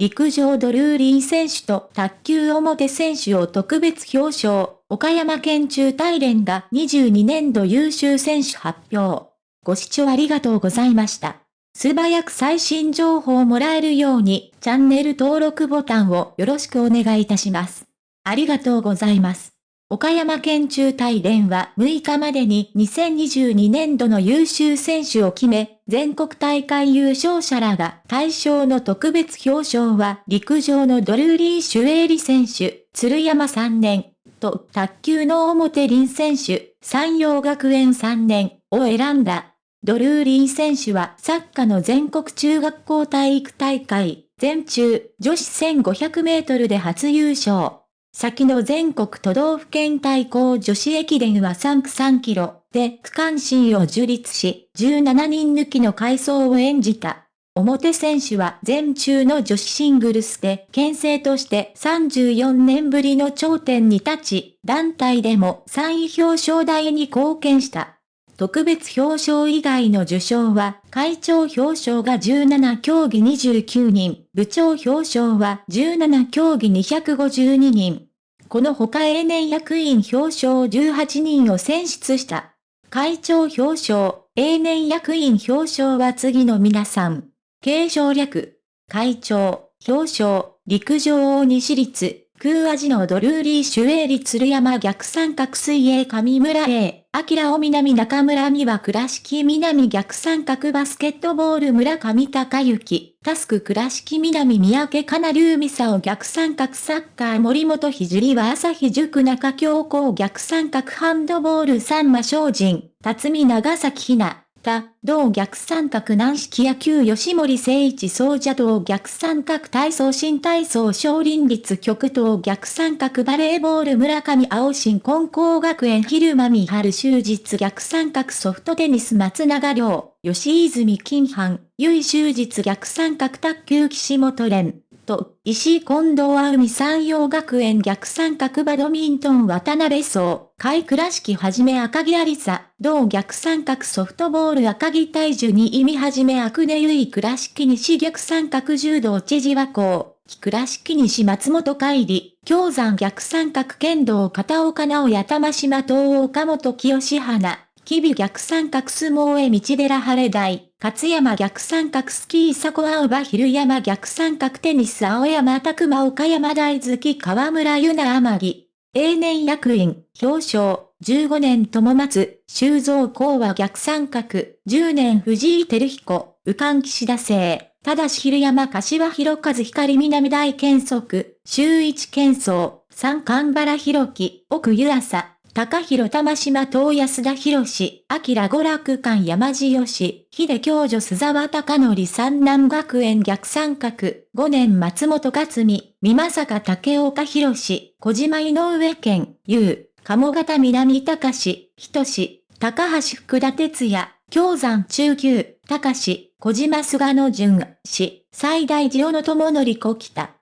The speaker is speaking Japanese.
陸上ドルーリー選手と卓球表選手を特別表彰、岡山県中大連が22年度優秀選手発表。ご視聴ありがとうございました。素早く最新情報をもらえるように、チャンネル登録ボタンをよろしくお願いいたします。ありがとうございます。岡山県中大連は6日までに2022年度の優秀選手を決め、全国大会優勝者らが対象の特別表彰は陸上のドルーリー・シュエーリ選手、鶴山3年、と卓球の表林選手、山陽学園3年を選んだ。ドルーリー選手はサッカーの全国中学校体育大会、全中女子1500メートルで初優勝。先の全国都道府県対抗女子駅伝は3区3キロで区間新を樹立し、17人抜きの回想を演じた。表選手は全中の女子シングルスで県政として34年ぶりの頂点に立ち、団体でも3位表彰台に貢献した。特別表彰以外の受賞は、会長表彰が17競技29人、部長表彰は17競技252人。この他永年役員表彰18人を選出した。会長表彰、永年役員表彰は次の皆さん。継承略、会長、表彰、陸上大西立、空味のドルーリーシュエーリ鶴山逆三角水泳上村 A、明尾南中村美和倉敷南逆三角バスケットボール村上隆之、タスク倉敷南三宅かなり海さを逆三角サッカー森本聖は朝日塾中京高逆三角ハンドボール三馬精進、辰巳長崎ひな。た、同逆三角軟式野球吉森誠一総者同逆三角体操新体操少林立極東逆三角バレーボール村上青新根高学園昼間美春終日逆三角ソフトテニス松永良、吉泉金藩、由終日逆三角卓球岸本連。と、石井近藤あ海山陽学園逆三角バドミントン渡辺荘、海倉敷はじめ赤木ありさ、同逆三角ソフトボール赤木大樹に意味はじめアクネユイ倉敷西逆三角柔道知事和光、倉敷西松本海里、京山逆三角剣道片岡直也玉島東岡本清花、日々逆三角相撲へ道寺晴れ台、勝山逆三角スキー佐古青葉昼山逆三角テニス青山拓馬岡山大月河村ゆな天城。永年役員、表彰、15年友松、修造公は逆三角、10年藤井照彦、右官岸田生、ただし昼山柏広和光南大健則、周一健壮、三冠原弘樹、奥湯浅、高広玉島東安田博士、明娯楽館山地義、秀教女須沢隆則三南学園逆三角、五年松本克美、美正竹岡博士、小島井上健、優、鴨方南隆史、仁志、高橋福田哲也、京山中級、高志、小島菅野淳氏、最大寺尾の友則小北。